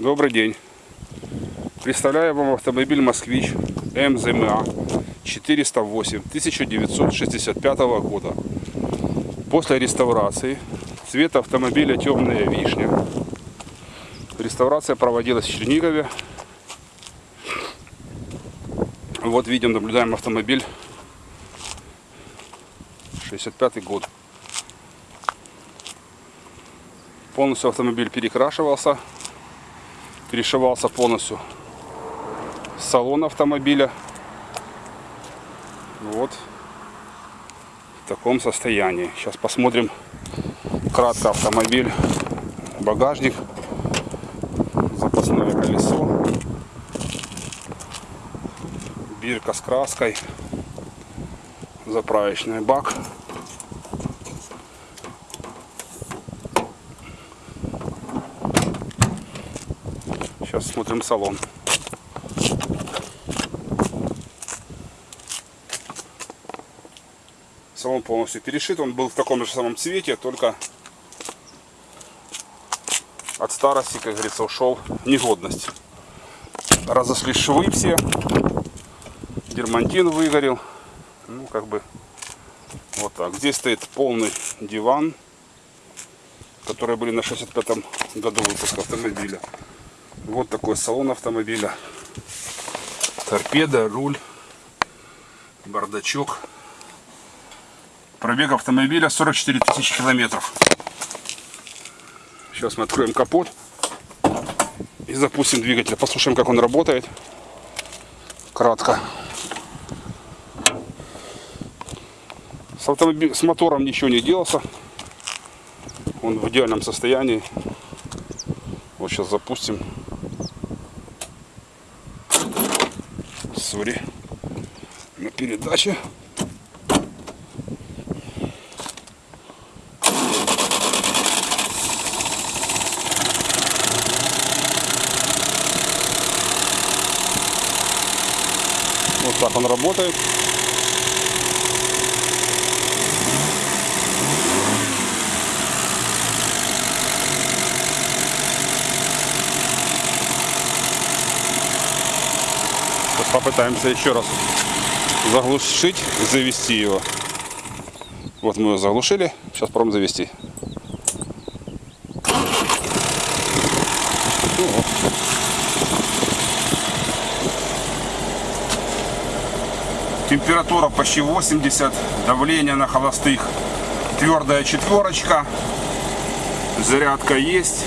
Добрый день. Представляю вам автомобиль «Москвич» МЗМА 408 1965 года. После реставрации цвет автомобиля темная вишня. Реставрация проводилась в Чернигове. Вот видим, наблюдаем автомобиль 65 год. Полностью автомобиль перекрашивался, перешивался полностью салон автомобиля. Вот в таком состоянии. Сейчас посмотрим кратко автомобиль, багажник, запасное колесо, бирка с краской, заправочный бак. Сейчас смотрим салон. Салон полностью перешит. Он был в таком же самом цвете, только от старости, как говорится, ушел негодность. Разошлись швы все. Дермантин выгорел. Ну, как бы, вот так. Здесь стоит полный диван, которые были на 65 году выпуска автомобиля. Вот такой салон автомобиля. Торпеда, руль, бардачок. Пробег автомобиля 44 тысячи километров. Сейчас мы откроем капот и запустим двигатель. Послушаем, как он работает. Кратко. С, автомобиль... с мотором ничего не делался. Он в идеальном состоянии. Вот сейчас запустим. Сори. На передаче. Вот так он работает. Попытаемся еще раз заглушить, завести его. Вот мы его заглушили. Сейчас пробуем завести. Температура почти 80, давление на холостых твердая четверочка, зарядка есть.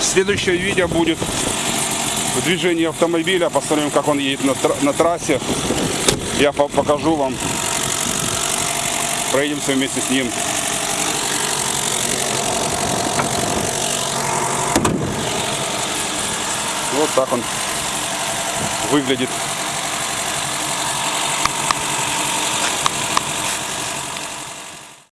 Следующее видео будет в движении автомобиля, посмотрим как он едет на, тр- на трассе. Я по- покажу вам, проедемся вместе с ним. Вот так он выглядит